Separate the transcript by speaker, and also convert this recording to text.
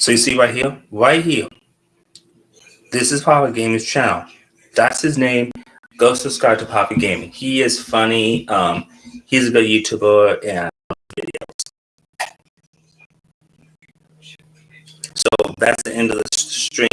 Speaker 1: So you see right here, right here. This is Poppy Gaming's channel. That's his name. Go subscribe to Poppy Gaming. He is funny. Um, he's a good YouTuber and videos. So that's the end of the stream.